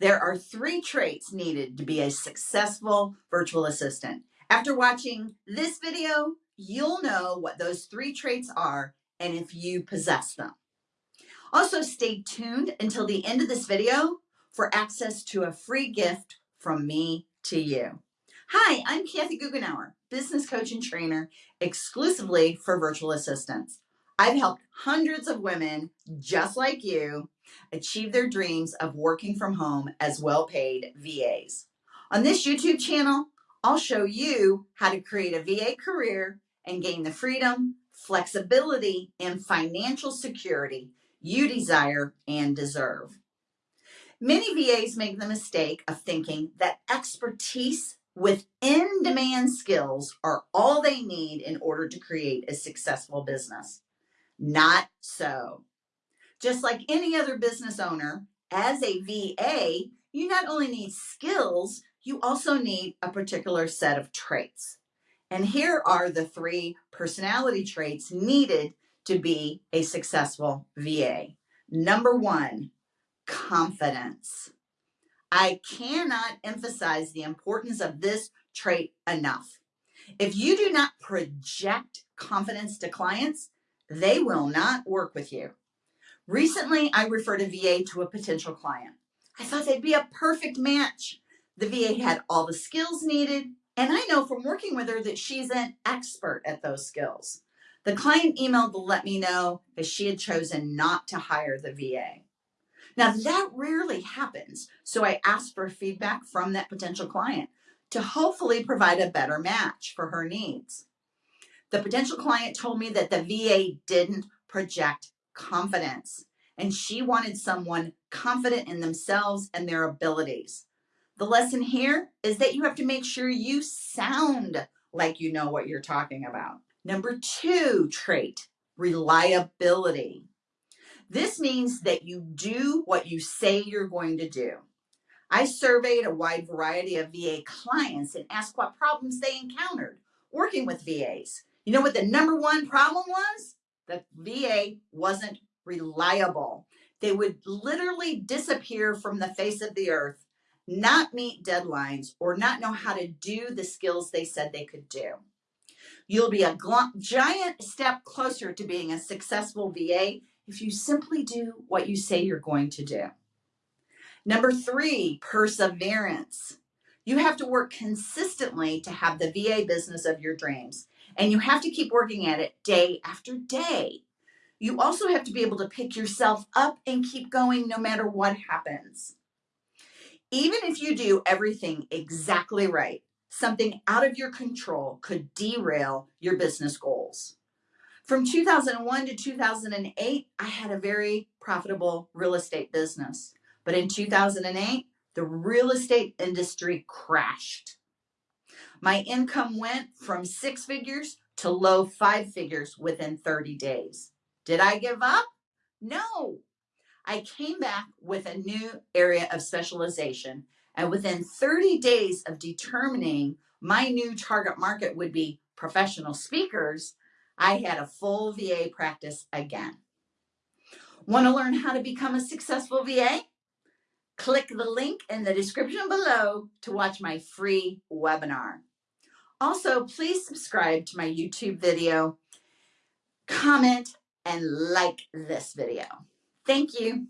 There are three traits needed to be a successful virtual assistant. After watching this video, you'll know what those three traits are and if you possess them. Also stay tuned until the end of this video for access to a free gift from me to you. Hi, I'm Kathy Goughenour, business coach and trainer exclusively for virtual assistants. I've helped hundreds of women just like you achieve their dreams of working from home as well-paid VAs. On this YouTube channel, I'll show you how to create a VA career and gain the freedom, flexibility, and financial security you desire and deserve. Many VAs make the mistake of thinking that expertise with in-demand skills are all they need in order to create a successful business. Not so. Just like any other business owner, as a VA, you not only need skills, you also need a particular set of traits. And here are the three personality traits needed to be a successful VA. Number one, confidence. I cannot emphasize the importance of this trait enough. If you do not project confidence to clients, they will not work with you. Recently, I referred a VA to a potential client. I thought they'd be a perfect match. The VA had all the skills needed, and I know from working with her that she's an expert at those skills. The client emailed to let me know that she had chosen not to hire the VA. Now that rarely happens, so I asked for feedback from that potential client to hopefully provide a better match for her needs. The potential client told me that the VA didn't project confidence. And she wanted someone confident in themselves and their abilities. The lesson here is that you have to make sure you sound like you know what you're talking about. Number two trait, reliability. This means that you do what you say you're going to do. I surveyed a wide variety of VA clients and asked what problems they encountered working with VAs. You know what the number one problem was? the VA wasn't reliable. They would literally disappear from the face of the earth, not meet deadlines, or not know how to do the skills they said they could do. You'll be a giant step closer to being a successful VA if you simply do what you say you're going to do. Number three, perseverance. You have to work consistently to have the VA business of your dreams. And you have to keep working at it day after day. You also have to be able to pick yourself up and keep going no matter what happens. Even if you do everything exactly right, something out of your control could derail your business goals. From 2001 to 2008, I had a very profitable real estate business. But in 2008, the real estate industry crashed. My income went from six figures to low five figures within 30 days. Did I give up? No. I came back with a new area of specialization and within 30 days of determining my new target market would be professional speakers, I had a full VA practice again. Want to learn how to become a successful VA? Click the link in the description below to watch my free webinar. Also, please subscribe to my YouTube video, comment, and like this video. Thank you.